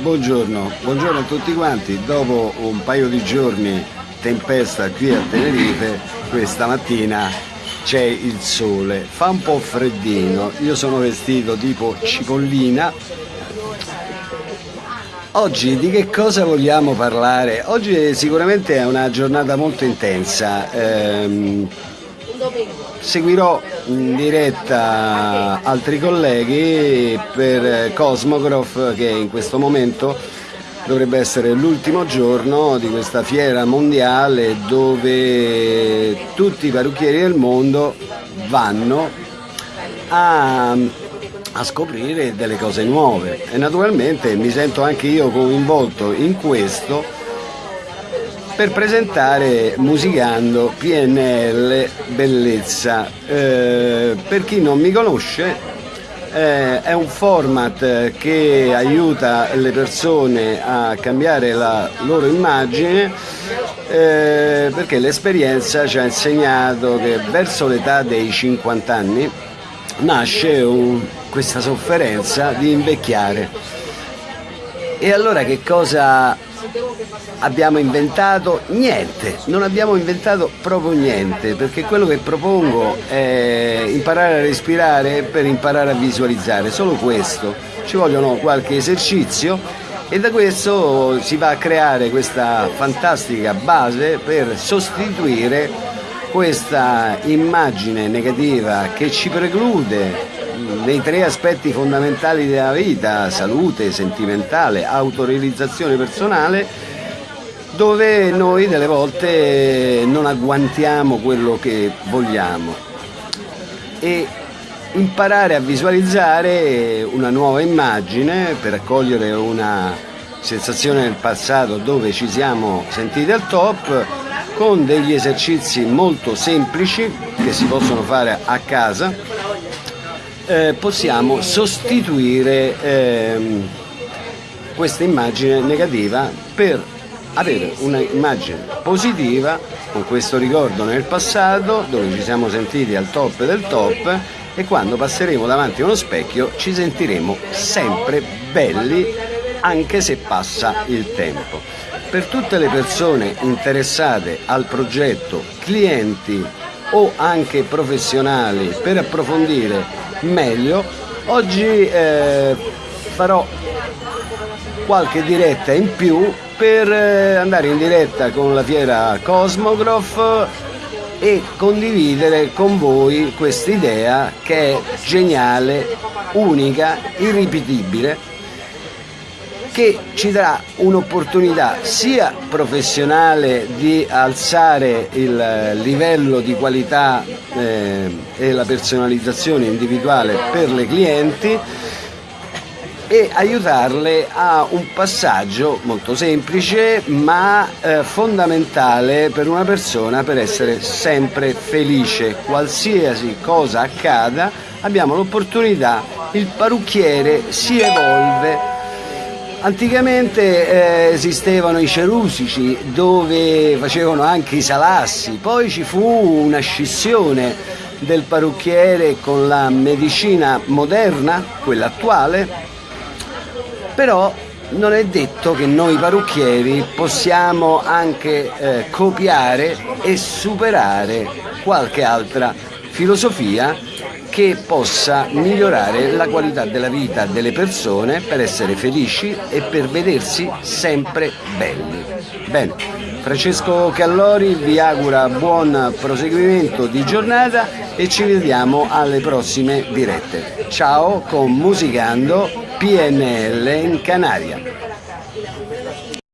buongiorno, buongiorno a tutti quanti. Dopo un paio di giorni tempesta qui a Tenerife, questa mattina c'è il sole, fa un po' freddino, io sono vestito tipo cipollina. Oggi di che cosa vogliamo parlare? Oggi sicuramente è una giornata molto intensa. Ehm, seguirò in diretta altri colleghi per Cosmograph che in questo momento dovrebbe essere l'ultimo giorno di questa fiera mondiale dove tutti i parrucchieri del mondo vanno a, a scoprire delle cose nuove. E naturalmente mi sento anche io coinvolto in questo per presentare Musicando PNL Bellezza. Eh, per chi non mi conosce, eh, è un format che aiuta le persone a cambiare la loro immagine eh, perché l'esperienza ci ha insegnato che verso l'età dei 50 anni nasce un, questa sofferenza di invecchiare. E allora che cosa abbiamo inventato niente, non abbiamo inventato proprio niente, perché quello che propongo è imparare a respirare per imparare a visualizzare, solo questo. Ci vogliono qualche esercizio e da questo si va a creare questa fantastica base per sostituire questa immagine negativa che ci preclude dei tre aspetti fondamentali della vita, salute, sentimentale, autorealizzazione personale, dove noi delle volte non agguantiamo quello che vogliamo. E imparare a visualizzare una nuova immagine per accogliere una sensazione del passato dove ci siamo sentiti al top con degli esercizi molto semplici che si possono fare a casa eh, possiamo sostituire ehm, questa immagine negativa per avere un'immagine positiva con questo ricordo nel passato dove ci siamo sentiti al top del top e quando passeremo davanti a uno specchio ci sentiremo sempre belli anche se passa il tempo. Per tutte le persone interessate al progetto, clienti o anche professionali. Per approfondire meglio, oggi eh, farò qualche diretta in più per eh, andare in diretta con la fiera Cosmograph e condividere con voi questa idea che è geniale, unica, irripetibile che ci darà un'opportunità sia professionale di alzare il livello di qualità eh, e la personalizzazione individuale per le clienti e aiutarle a un passaggio molto semplice ma eh, fondamentale per una persona per essere sempre felice. Qualsiasi cosa accada abbiamo l'opportunità, il parrucchiere si evolve. Anticamente eh, esistevano i cerusici dove facevano anche i salassi, poi ci fu una scissione del parrucchiere con la medicina moderna, quella attuale, però non è detto che noi parrucchieri possiamo anche eh, copiare e superare qualche altra filosofia che possa migliorare la qualità della vita delle persone per essere felici e per vedersi sempre belli. Bene, Francesco Callori vi augura buon proseguimento di giornata e ci vediamo alle prossime dirette. Ciao con Musicando PNL en Canarias.